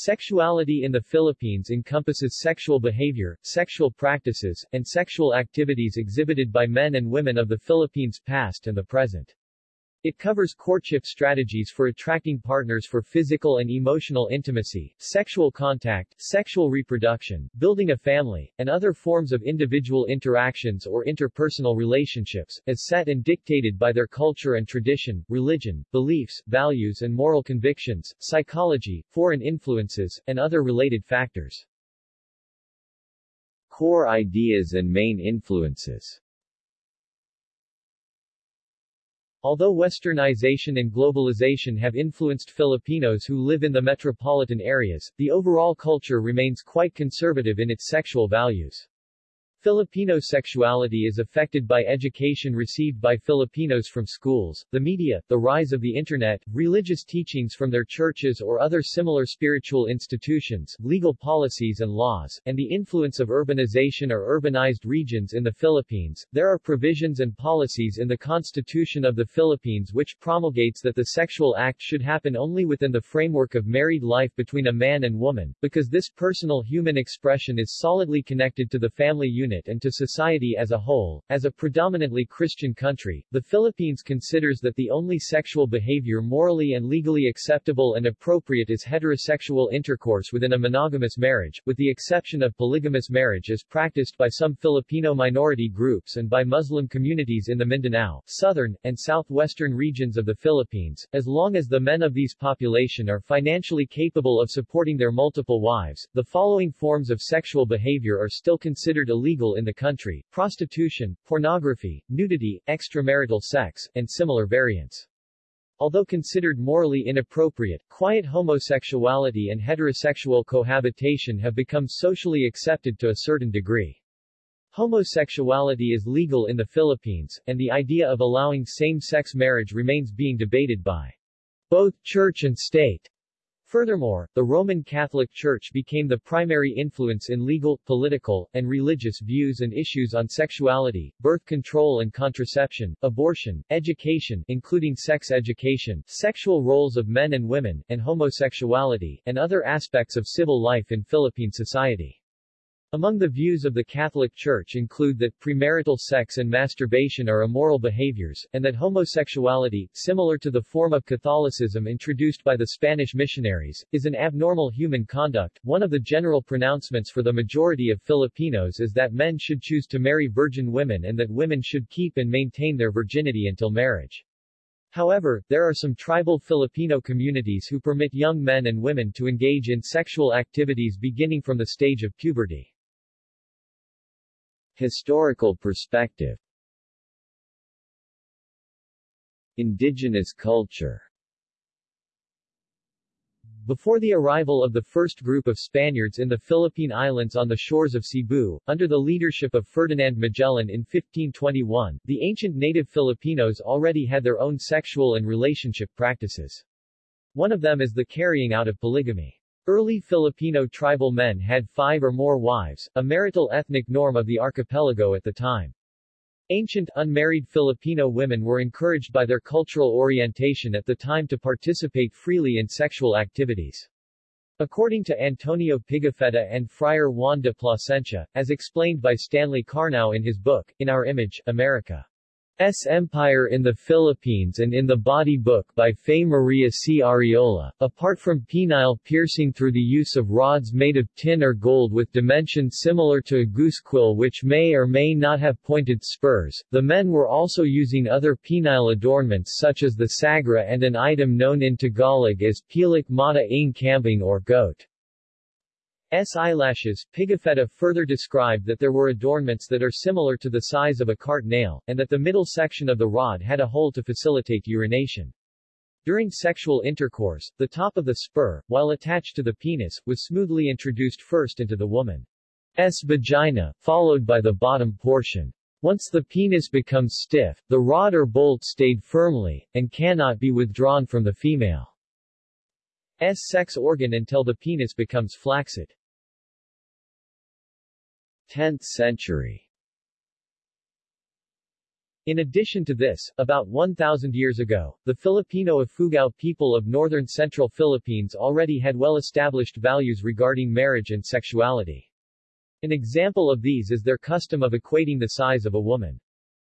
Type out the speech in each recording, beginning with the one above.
Sexuality in the Philippines encompasses sexual behavior, sexual practices, and sexual activities exhibited by men and women of the Philippines past and the present. It covers courtship strategies for attracting partners for physical and emotional intimacy, sexual contact, sexual reproduction, building a family, and other forms of individual interactions or interpersonal relationships, as set and dictated by their culture and tradition, religion, beliefs, values and moral convictions, psychology, foreign influences, and other related factors. Core ideas and main influences Although westernization and globalization have influenced Filipinos who live in the metropolitan areas, the overall culture remains quite conservative in its sexual values. Filipino sexuality is affected by education received by Filipinos from schools, the media, the rise of the Internet, religious teachings from their churches or other similar spiritual institutions, legal policies and laws, and the influence of urbanization or urbanized regions in the Philippines. There are provisions and policies in the Constitution of the Philippines which promulgates that the sexual act should happen only within the framework of married life between a man and woman, because this personal human expression is solidly connected to the family unit unit and to society as a whole. As a predominantly Christian country, the Philippines considers that the only sexual behavior morally and legally acceptable and appropriate is heterosexual intercourse within a monogamous marriage, with the exception of polygamous marriage as practiced by some Filipino minority groups and by Muslim communities in the Mindanao, southern, and southwestern regions of the Philippines, as long as the men of these population are financially capable of supporting their multiple wives. The following forms of sexual behavior are still considered illegal illegal in the country, prostitution, pornography, nudity, extramarital sex, and similar variants. Although considered morally inappropriate, quiet homosexuality and heterosexual cohabitation have become socially accepted to a certain degree. Homosexuality is legal in the Philippines, and the idea of allowing same-sex marriage remains being debated by both church and state. Furthermore, the Roman Catholic Church became the primary influence in legal, political, and religious views and issues on sexuality, birth control and contraception, abortion, education including sex education, sexual roles of men and women, and homosexuality, and other aspects of civil life in Philippine society. Among the views of the Catholic Church include that premarital sex and masturbation are immoral behaviors, and that homosexuality, similar to the form of Catholicism introduced by the Spanish missionaries, is an abnormal human conduct. One of the general pronouncements for the majority of Filipinos is that men should choose to marry virgin women and that women should keep and maintain their virginity until marriage. However, there are some tribal Filipino communities who permit young men and women to engage in sexual activities beginning from the stage of puberty. Historical perspective Indigenous culture before the arrival of the first group of Spaniards in the Philippine Islands on the shores of Cebu, under the leadership of Ferdinand Magellan in 1521, the ancient native Filipinos already had their own sexual and relationship practices. One of them is the carrying out of polygamy. Early Filipino tribal men had five or more wives, a marital ethnic norm of the archipelago at the time. Ancient unmarried Filipino women were encouraged by their cultural orientation at the time to participate freely in sexual activities. According to Antonio Pigafetta and Friar Juan de Plasencia, as explained by Stanley Karnow in his book, In Our Image, America. S. Empire in the Philippines and in the Body Book by Fe Maria C. Ariola, apart from penile piercing through the use of rods made of tin or gold with dimensions similar to a goose quill which may or may not have pointed spurs, the men were also using other penile adornments such as the sagra and an item known in Tagalog as pilik mata ng kambing or goat. S eyelashes, Pigafetta further described that there were adornments that are similar to the size of a cart nail, and that the middle section of the rod had a hole to facilitate urination. During sexual intercourse, the top of the spur, while attached to the penis, was smoothly introduced first into the woman's vagina, followed by the bottom portion. Once the penis becomes stiff, the rod or bolt stayed firmly, and cannot be withdrawn from the female's sex organ until the penis becomes flaccid. 10th century In addition to this, about 1,000 years ago, the Filipino Ifugao people of northern central Philippines already had well-established values regarding marriage and sexuality. An example of these is their custom of equating the size of a woman.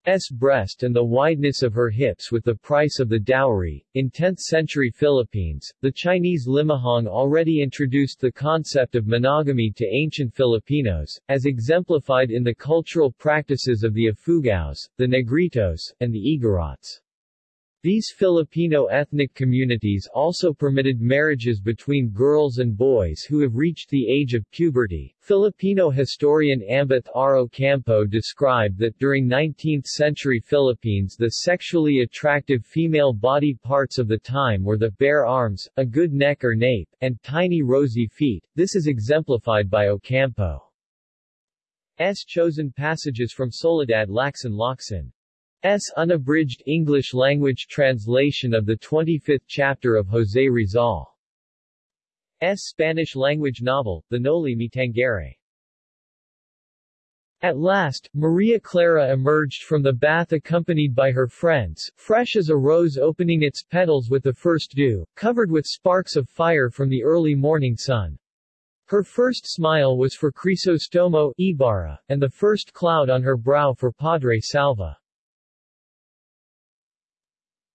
S breast and the wideness of her hips with the price of the dowry. In 10th century Philippines, the Chinese Limahong already introduced the concept of monogamy to ancient Filipinos, as exemplified in the cultural practices of the Ifugaos, the Negritos, and the Igorots. These Filipino ethnic communities also permitted marriages between girls and boys who have reached the age of puberty. Filipino historian Ambeth R. Ocampo described that during 19th-century Philippines the sexually attractive female body parts of the time were the bare arms, a good neck or nape, and tiny rosy feet. This is exemplified by Ocampo. S. chosen passages from Soledad Lacson Locsin. S. unabridged English-language translation of the 25th chapter of José Rizal. S. Spanish-language novel, The Noli Me Tangere. At last, Maria Clara emerged from the bath accompanied by her friends, fresh as a rose opening its petals with the first dew, covered with sparks of fire from the early morning sun. Her first smile was for Crisostomo Ibarra, and the first cloud on her brow for Padre Salvi.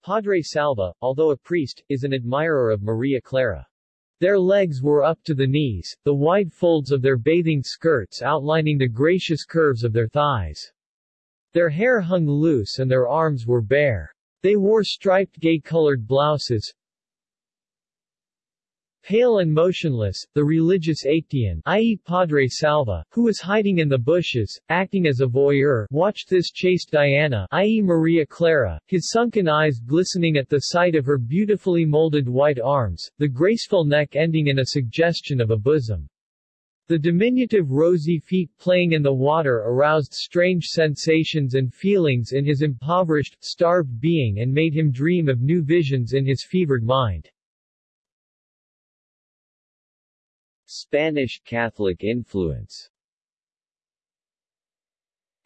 Padre Salvi, although a priest, is an admirer of Maria Clara. Their legs were up to the knees, the wide folds of their bathing skirts outlining the gracious curves of their thighs. Their hair hung loose and their arms were bare. They wore striped gay-colored blouses, Pale and motionless, the religious Actaeon, i.e. Padre Salvi, who was hiding in the bushes, acting as a voyeur, watched this chaste Diana, i.e. Maria Clara, his sunken eyes glistening at the sight of her beautifully molded white arms, the graceful neck ending in a suggestion of a bosom. The diminutive rosy feet playing in the water aroused strange sensations and feelings in his impoverished, starved being and made him dream of new visions in his fevered mind. Spanish Catholic influence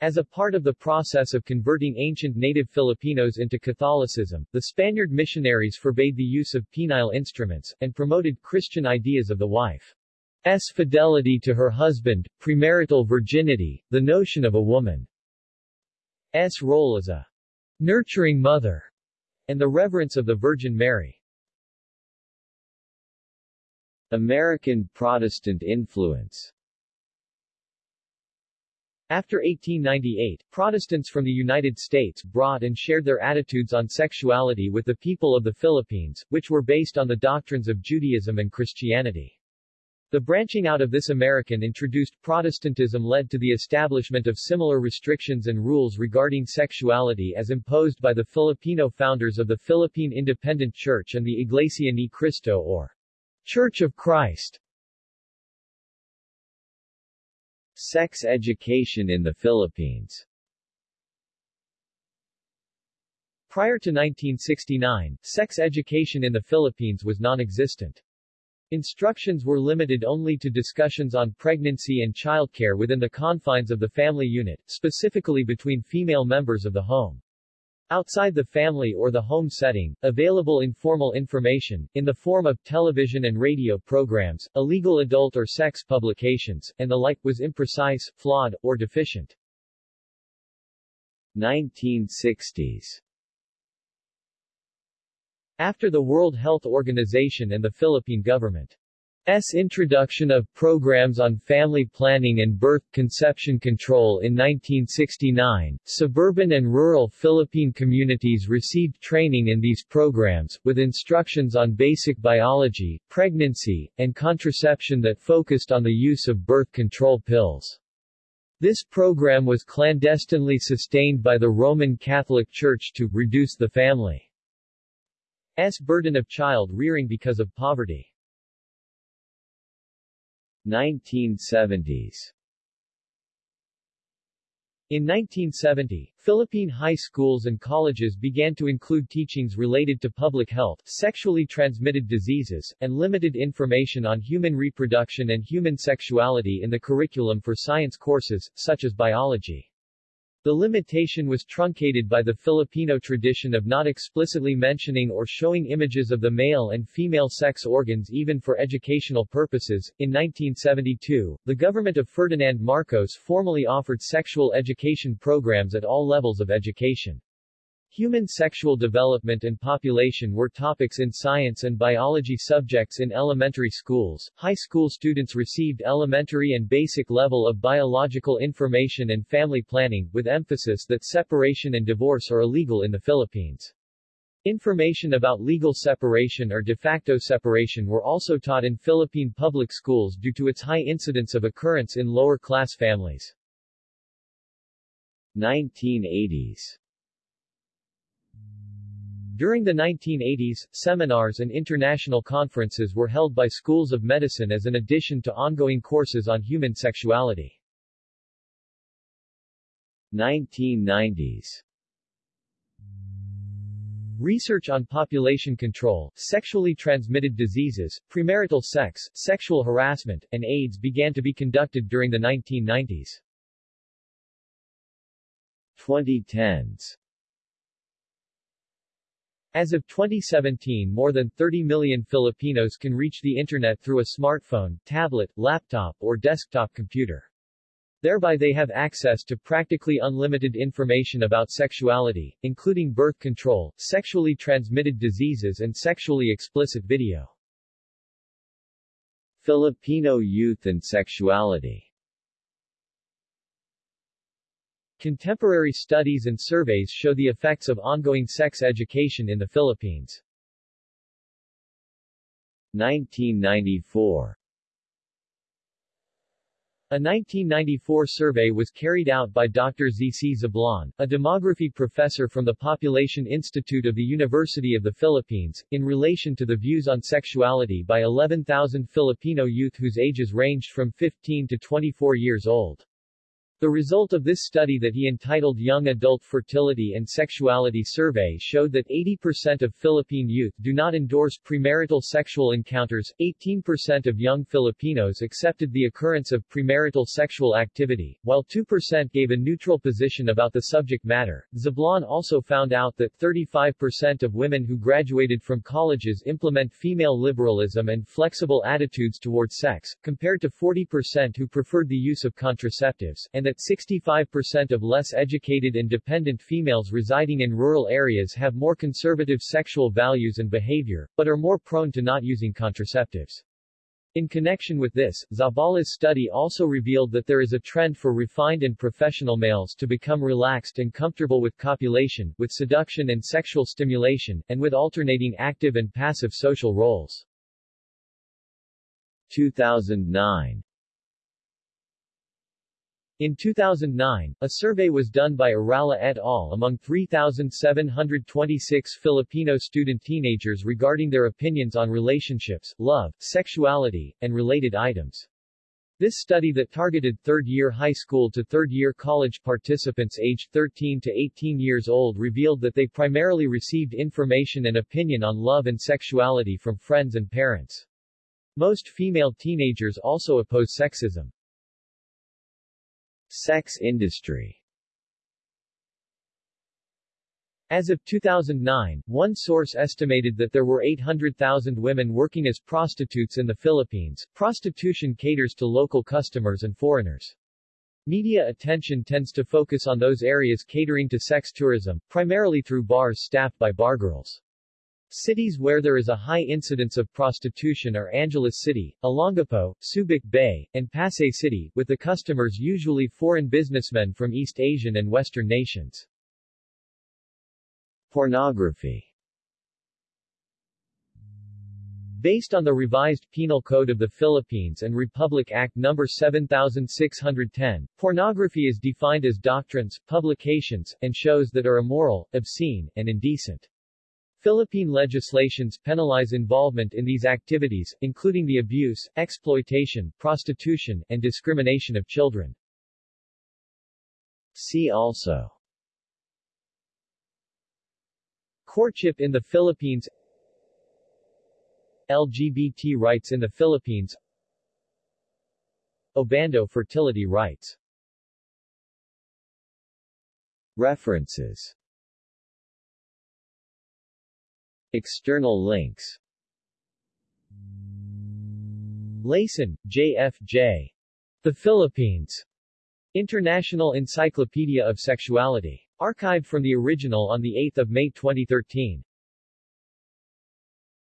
as a part of the process of converting ancient native Filipinos into Catholicism, the Spaniard missionaries forbade the use of penile instruments, and promoted Christian ideas of the wife's fidelity to her husband, premarital virginity, the notion of a woman's role as a nurturing mother, and the reverence of the Virgin Mary. American Protestant influence after 1898, Protestants from the United States brought and shared their attitudes on sexuality with the people of the Philippines, which were based on the doctrines of Judaism and Christianity. The branching out of this American introduced Protestantism led to the establishment of similar restrictions and rules regarding sexuality as imposed by the Filipino founders of the Philippine Independent Church and the Iglesia Ni Cristo or Church of Christ Sex education in the Philippines Prior to 1969, sex education in the Philippines was non-existent. Instructions were limited only to discussions on pregnancy and childcare within the confines of the family unit, specifically between female members of the home. Outside the family or the home setting, available informal information, in the form of television and radio programs, illegal adult or sex publications, and the like, was imprecise, flawed, or deficient. 1960s After the World Health Organization and the Philippine government S. introduction of programs on family planning and birth conception control in 1969, suburban and rural Philippine communities received training in these programs, with instructions on basic biology, pregnancy, and contraception that focused on the use of birth control pills. This program was clandestinely sustained by the Roman Catholic Church to reduce the family's burden of child rearing because of poverty. 1970s in 1970, Philippine high schools and colleges began to include teachings related to public health, sexually transmitted diseases, and limited information on human reproduction and human sexuality in the curriculum for science courses, such as biology. The limitation was truncated by the Filipino tradition of not explicitly mentioning or showing images of the male and female sex organs even for educational purposes. In 1972, the government of Ferdinand Marcos formally offered sexual education programs at all levels of education. Human sexual development and population were topics in science and biology subjects in elementary schools. High school students received elementary and basic level of biological information and family planning, with emphasis that separation and divorce are illegal in the Philippines. Information about legal separation or de facto separation were also taught in Philippine public schools due to its high incidence of occurrence in lower-class families. 1980s during the 1980s, seminars and international conferences were held by schools of medicine as an addition to ongoing courses on human sexuality. 1990s Research on population control, sexually transmitted diseases, premarital sex, sexual harassment, and AIDS began to be conducted during the 1990s. 2010s as of 2017 more than 30 million Filipinos can reach the Internet through a smartphone, tablet, laptop or desktop computer. Thereby they have access to practically unlimited information about sexuality, including birth control, sexually transmitted diseases and sexually explicit video. Filipino youth and sexuality Contemporary studies and surveys show the effects of ongoing sex education in the Philippines. 1994 A 1994 survey was carried out by Dr. Z.C. Zablan, a demography professor from the Population Institute of the University of the Philippines, in relation to the views on sexuality by 11,000 Filipino youth whose ages ranged from 15 to 24 years old. The result of this study that he entitled Young Adult Fertility and Sexuality Survey showed that 80% of Philippine youth do not endorse premarital sexual encounters, 18% of young Filipinos accepted the occurrence of premarital sexual activity, while 2% gave a neutral position about the subject matter. Zablan also found out that 35% of women who graduated from colleges implement female liberalism and flexible attitudes toward sex, compared to 40% who preferred the use of contraceptives, and that that 65% of less educated and dependent females residing in rural areas have more conservative sexual values and behavior, but are more prone to not using contraceptives. In connection with this, Zabala's study also revealed that there is a trend for refined and professional males to become relaxed and comfortable with copulation, with seduction and sexual stimulation, and with alternating active and passive social roles. 2009 in 2009, a survey was done by Arala et al. among 3,726 Filipino student teenagers regarding their opinions on relationships, love, sexuality, and related items. This study that targeted third-year high school to third-year college participants aged 13 to 18 years old revealed that they primarily received information and opinion on love and sexuality from friends and parents. Most female teenagers also oppose sexism. Sex industry As of 2009, one source estimated that there were 800,000 women working as prostitutes in the Philippines. Prostitution caters to local customers and foreigners. Media attention tends to focus on those areas catering to sex tourism, primarily through bars staffed by bargirls. Cities where there is a high incidence of prostitution are Angeles City, Olongapo, Subic Bay, and Pasay City, with the customers usually foreign businessmen from East Asian and Western nations. Pornography Based on the revised Penal Code of the Philippines and Republic Act No. 7610, pornography is defined as doctrines, publications, and shows that are immoral, obscene, and indecent. Philippine legislations penalize involvement in these activities, including the abuse, exploitation, prostitution, and discrimination of children. See also Courtship in the Philippines LGBT rights in the Philippines Obando fertility rites References External links Layson, J.F.J. The Philippines. International Encyclopedia of Sexuality. Archived from the original on 8 May 2013.